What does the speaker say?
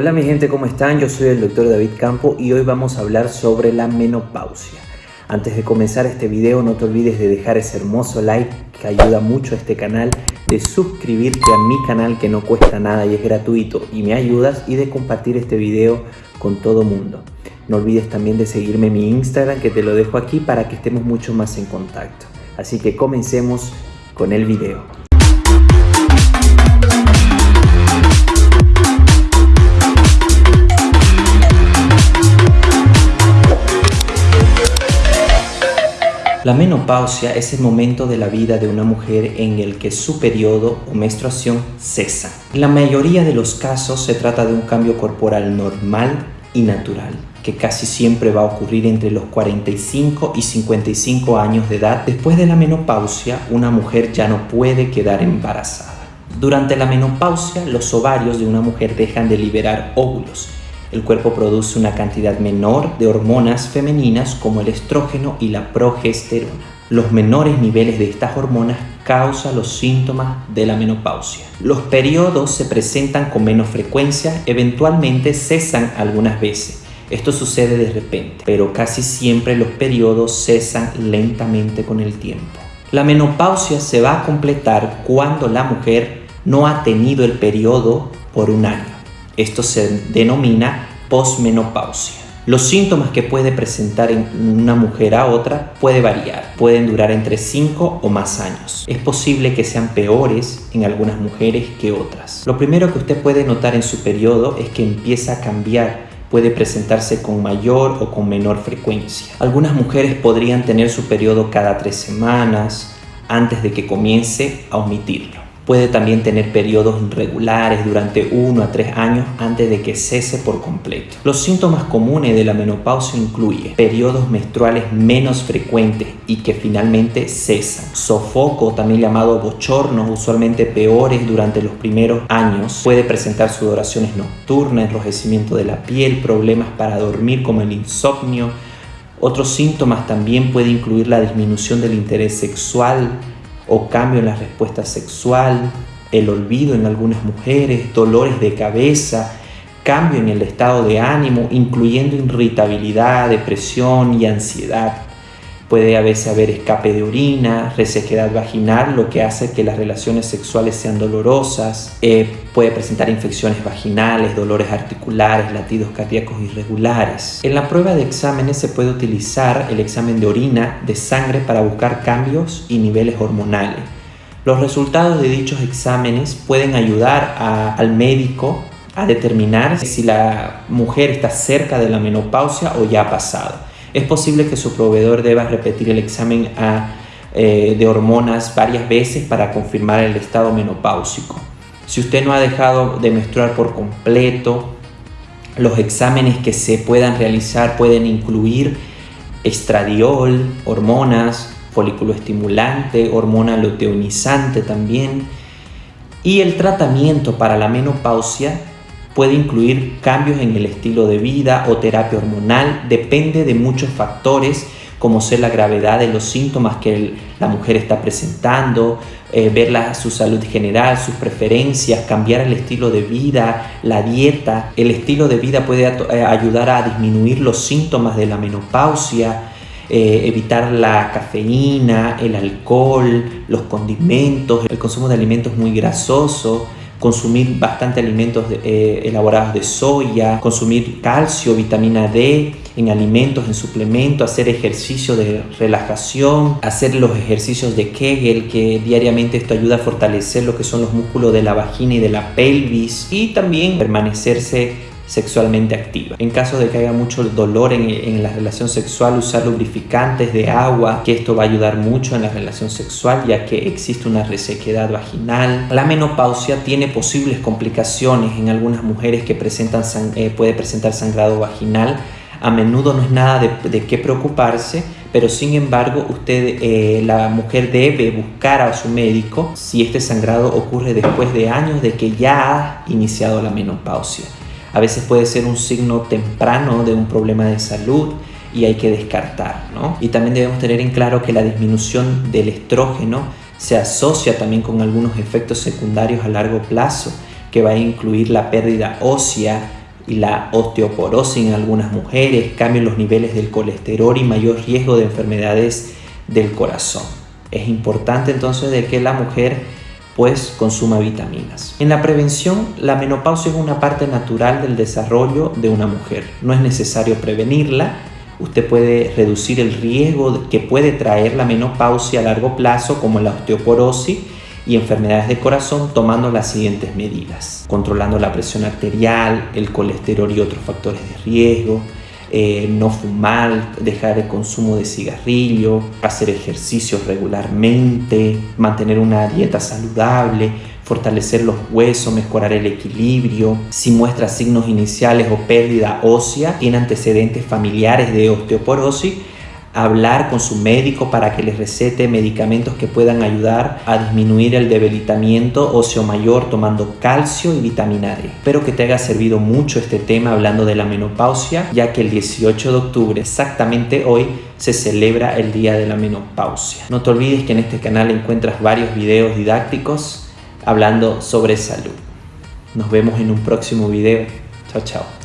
Hola mi gente, ¿cómo están? Yo soy el doctor David Campo y hoy vamos a hablar sobre la menopausia. Antes de comenzar este video no te olvides de dejar ese hermoso like que ayuda mucho a este canal, de suscribirte a mi canal que no cuesta nada y es gratuito y me ayudas y de compartir este video con todo mundo. No olvides también de seguirme en mi Instagram que te lo dejo aquí para que estemos mucho más en contacto. Así que comencemos con el video. La menopausia es el momento de la vida de una mujer en el que su periodo o menstruación cesa. En la mayoría de los casos se trata de un cambio corporal normal y natural que casi siempre va a ocurrir entre los 45 y 55 años de edad. Después de la menopausia, una mujer ya no puede quedar embarazada. Durante la menopausia, los ovarios de una mujer dejan de liberar óvulos el cuerpo produce una cantidad menor de hormonas femeninas como el estrógeno y la progesterona. Los menores niveles de estas hormonas causan los síntomas de la menopausia. Los periodos se presentan con menos frecuencia, eventualmente cesan algunas veces. Esto sucede de repente, pero casi siempre los periodos cesan lentamente con el tiempo. La menopausia se va a completar cuando la mujer no ha tenido el periodo por un año. Esto se denomina posmenopausia. Los síntomas que puede presentar en una mujer a otra puede variar, pueden durar entre 5 o más años. Es posible que sean peores en algunas mujeres que otras. Lo primero que usted puede notar en su periodo es que empieza a cambiar puede presentarse con mayor o con menor frecuencia. Algunas mujeres podrían tener su periodo cada tres semanas antes de que comience a omitirlo. Puede también tener periodos irregulares durante 1 a 3 años antes de que cese por completo. Los síntomas comunes de la menopausia incluyen periodos menstruales menos frecuentes y que finalmente cesan. Sofoco, también llamado bochornos, usualmente peores durante los primeros años. Puede presentar sudoraciones nocturnas, enrojecimiento de la piel, problemas para dormir como el insomnio. Otros síntomas también puede incluir la disminución del interés sexual, o cambio en la respuesta sexual, el olvido en algunas mujeres, dolores de cabeza, cambio en el estado de ánimo, incluyendo irritabilidad, depresión y ansiedad. Puede a veces haber escape de orina, resequedad vaginal, lo que hace que las relaciones sexuales sean dolorosas. Eh, puede presentar infecciones vaginales, dolores articulares, latidos cardíacos irregulares. En la prueba de exámenes se puede utilizar el examen de orina, de sangre para buscar cambios y niveles hormonales. Los resultados de dichos exámenes pueden ayudar al médico a determinar si la mujer está cerca de la menopausia o ya ha pasado. Es posible que su proveedor deba repetir el examen eh, de hormonas varias veces para confirmar el estado menopáusico. Si usted no ha dejado de menstruar por completo, los exámenes que se puedan realizar pueden incluir estradiol, hormonas, folículo estimulante, hormona luteonizante también. Y el tratamiento para la menopausia puede incluir cambios en el estilo de vida o terapia hormonal, depende de muchos factores como ser la gravedad de los síntomas que la mujer está presentando, eh, ver su salud general, sus preferencias, cambiar el estilo de vida, la dieta. El estilo de vida puede eh, ayudar a disminuir los síntomas de la menopausia, eh, evitar la cafeína, el alcohol, los condimentos, el consumo de alimentos muy grasosos, consumir bastante alimentos eh, elaborados de soya, consumir calcio, vitamina D en alimentos, en suplementos, hacer ejercicio de relajación, hacer los ejercicios de Kegel, que diariamente esto ayuda a fortalecer lo que son los músculos de la vagina y de la pelvis y también permanecerse sexualmente activa. En caso de que haya mucho dolor en, la relación sexual, usar lubrificantes de agua, que esto va a ayudar mucho en la relación sexual ya que existe una resequedad vaginal. La menopausia tiene posibles complicaciones en algunas mujeres que presentan eh, puede presentar sangrado vaginal. A menudo no es nada de, qué preocuparse, pero sin embargo usted, eh, la mujer debe buscar a su médico si este sangrado ocurre después de años de que ya ha iniciado la menopausia. A veces puede ser un signo temprano de un problema de salud y hay que descartar, ¿no? Y también debemos tener en claro que la disminución del estrógeno se asocia también con algunos efectos secundarios a largo plazo, que va a incluir la pérdida ósea, y la osteoporosis en algunas mujeres, cambio en los niveles del colesterol y mayor riesgo de enfermedades del corazón. Es importante entonces de que la mujer pues consuma vitaminas. En la prevención, la menopausia es una parte natural del desarrollo de una mujer. No es necesario prevenirla. Usted puede reducir el riesgo que puede traer la menopausia a largo plazo como la osteoporosis y enfermedades de corazón tomando las siguientes medidas. Controlando la presión arterial, el colesterol y otros factores de riesgo, eh, no fumar, dejar el consumo de cigarrillo, hacer ejercicios regularmente, mantener una dieta saludable, fortalecer los huesos, mejorar el equilibrio. Si muestra signos iniciales o pérdida ósea, tiene antecedentes familiares de osteoporosis, hablar con su médico para que les recete medicamentos que puedan ayudar a disminuir el debilitamiento óseo mayor tomando calcio y vitamina D. Espero que te haya servido mucho este tema hablando de la menopausia, ya que el 18 de octubre, exactamente hoy, se celebra el Día de la Menopausia. No te olvides que en este canal encuentras varios videos didácticos hablando sobre salud. Nos vemos en un próximo video. Chao, chao.